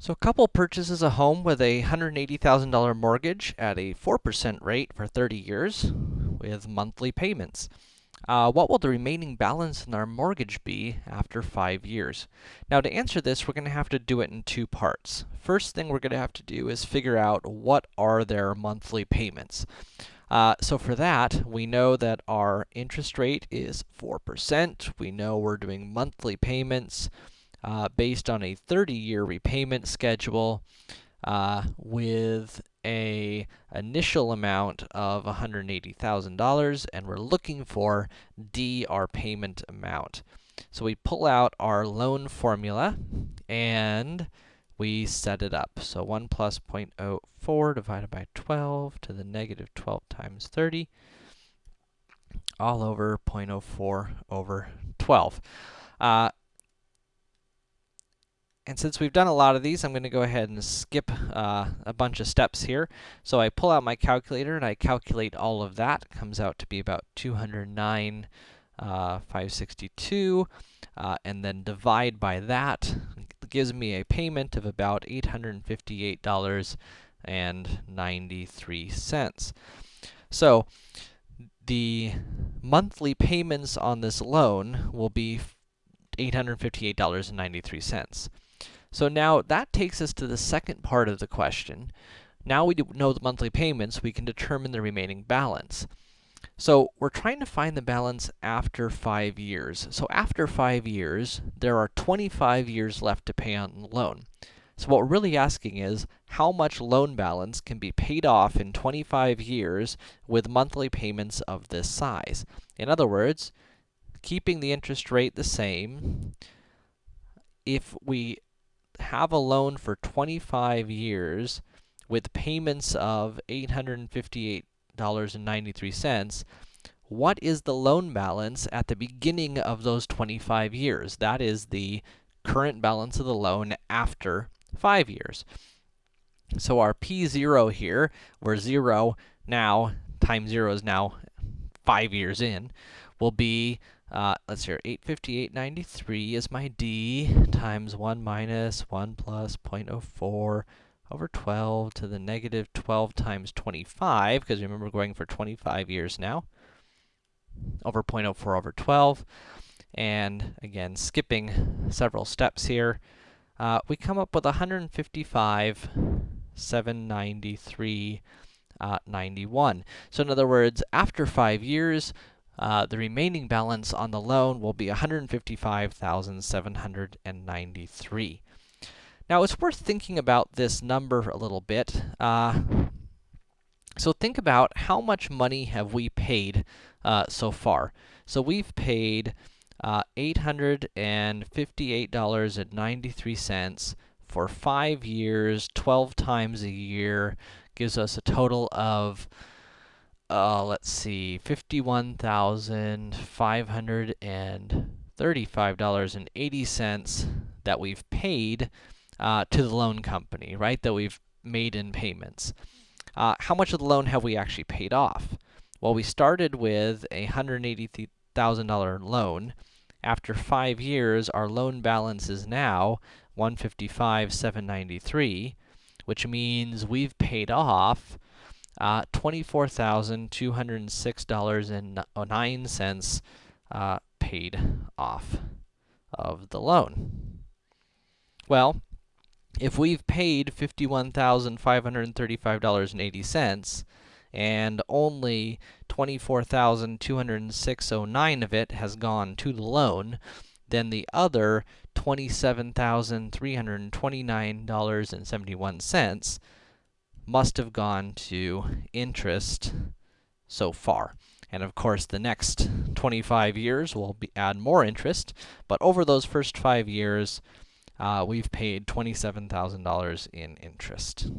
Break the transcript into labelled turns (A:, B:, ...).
A: So a couple purchases a home with a $180,000 mortgage at a 4% rate for 30 years with monthly payments. Uh, what will the remaining balance in our mortgage be after 5 years? Now to answer this, we're going to have to do it in two parts. First thing we're going to have to do is figure out what are their monthly payments. Uh, so for that, we know that our interest rate is 4%. We know we're doing monthly payments uh, based on a 30-year repayment schedule uh, with a initial amount of $180,000, and we're looking for D, our payment amount. So we pull out our loan formula, and we set it up. So 1 plus 0.04 divided by 12 to the negative 12 times 30, all over 0.04 over 12. Uh, and since we've done a lot of these, I'm going to go ahead and skip uh, a bunch of steps here. So I pull out my calculator and I calculate all of that. It comes out to be about 209, uh, 562, uh, and then divide by that. Gives me a payment of about $858.93. So the monthly payments on this loan will be $858.93. So now that takes us to the second part of the question. Now we know the monthly payments, we can determine the remaining balance. So we're trying to find the balance after 5 years. So after 5 years, there are 25 years left to pay on the loan. So what we're really asking is, how much loan balance can be paid off in 25 years with monthly payments of this size? In other words, keeping the interest rate the same, if we have a loan for 25 years with payments of $858.93, what is the loan balance at the beginning of those 25 years? That is the current balance of the loan after 5 years. So our P0 here, where 0 now, times 0 is now 5 years in, will be uh, let's see here, 858.93 is my D, times 1 minus 1 plus 0.04 over 12 to the negative 12 times 25, because remember we're going for 25 years now, over 0.04 over 12. And again, skipping several steps here, uh, we come up with 155, 793, uh, 91. So in other words, after 5 years, uh, the remaining balance on the loan will be 155,793. Now, it's worth thinking about this number a little bit. Uh, so think about how much money have we paid uh, so far. So we've paid uh, $858.93 for 5 years, 12 times a year, gives us a total of uh, let's see, $51,535.80 that we've paid uh, to the loan company, right, that we've made in payments. Uh, how much of the loan have we actually paid off? Well, we started with a $180,000 loan. After 5 years, our loan balance is now 155,793, which means we've paid off uh, $24,206.09 uh, paid off of the loan. Well, if we've paid $51,535.80 and only 24,206.09 of it has gone to the loan, then the other $27,329.71 must have gone to interest so far. And of course, the next 25 years will be, add more interest, but over those first 5 years, uh, we've paid $27,000 in interest.